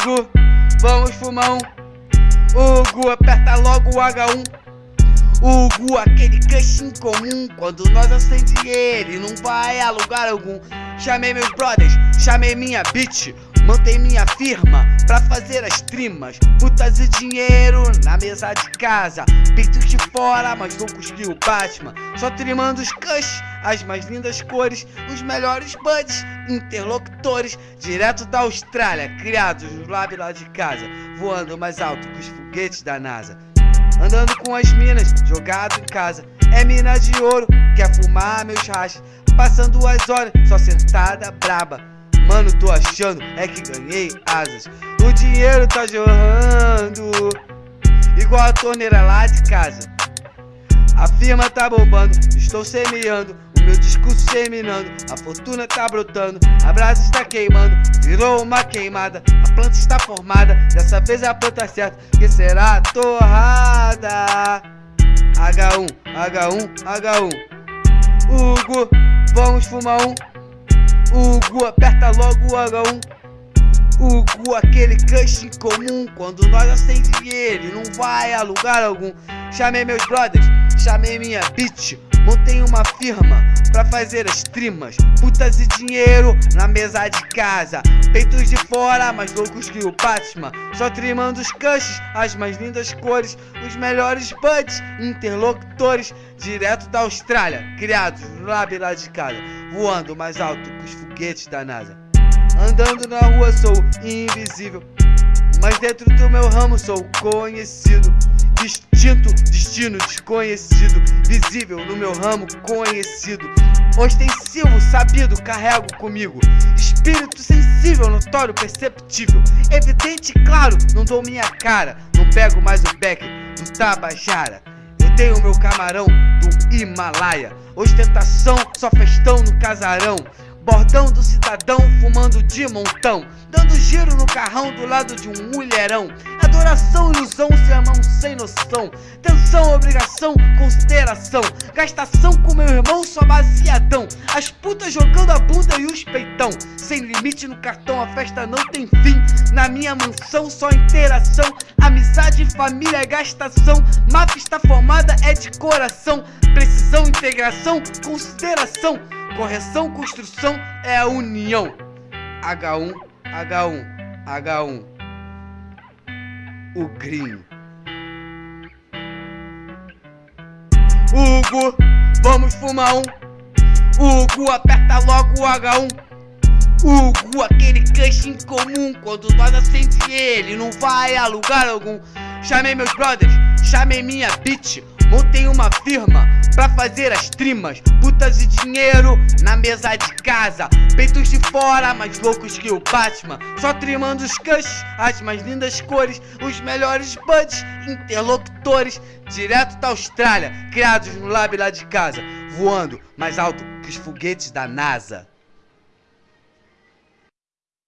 Hugo, vamos um. Hugo, aperta logo o H1. Hugo, aquele crush incomum. Quando nós acende ele, não vai a lugar algum. Chamei meus brothers, chamei minha bitch. Montei minha firma pra fazer as trimas. Putas e dinheiro na mesa de casa. Peitos de fora, mais loucos que o Batman. Só trimando os cush, as mais lindas cores. Os melhores buds, interlocutores. Direto da Austrália, criados no lab lá de casa. Voando mais alto que os foguetes da NASA. Andando com as minas, jogado em casa. É mina de ouro, quer fumar meus rachas. Passando as horas, só sentada braba Mano, tô achando é que ganhei asas. O dinheiro tá jorrando Igual a torneira lá de casa. A firma tá bombando, estou semeando O meu discurso terminando A fortuna tá brotando, a brasa está queimando Virou uma queimada, a planta está formada Dessa vez é a planta certa, que será torrada. H1, H1, H1 Hugo, vamos fumar um Hugo, aperta logo o H1 Hugo, aquele crush incomum Quando nós acende ele, não vai a lugar algum. Chamei meus brothers, chamei minha bitch Montei uma firma pra fazer as trimas. Putas e dinheiro na mesa de casa. Peitos de fora, mais loucos que o Batman. Só trimando os cushes, as mais lindas cores. Os melhores buds, interlocutores. Direto da Austrália, criados no lab lá de casa. Voando mais alto que os foguetes da NASA. Andando na rua sou invisível Mas dentro do meu ramo sou conhecido. Distinto, destino desconhecido. Visível no meu ramo conhecido. Ostensivo, sabido, carrego comigo. Espírito sensível, notório, perceptível. Evidente, claro, não dou minha cara. Não pego mais o beck do Tabajara. Eu tenho meu camarão do Himalaia. Ostentação, só festão no casarão Bordão do cidadão fumando de montão Dando giro no carrão do lado de um mulherão. Adoração, ilusão, sermão sem noção. Tensão, obrigação, consideração. Gastação com meu irmão, só baseadão. As putas jogando a bunda e os peitão. Sem limite no cartão, a festa não tem fim. Na minha mansão, só interação. Amizade, família, gastação. Máfia está formada, é de coração. Precisão, integração, consideração Correção, construção é a união. H1, H1, H1 O gringo. Hugo, vamos fumar um. Hugo, aperta logo o H1 Hugo, aquele crush incomum Quando nós acende ele, não vai a lugar algum. Chamei meus brothers, chamei minha bitch Montei uma firma pra fazer as trimas. Putas e dinheiro na mesa de casa. Peitos de fora, mais loucos que o Batman. Só trimando os cushes, as mais lindas cores. Os melhores buds, interlocutores. Direto da Austrália, criados no lab lá de casa. Voando mais alto que os foguetes da NASA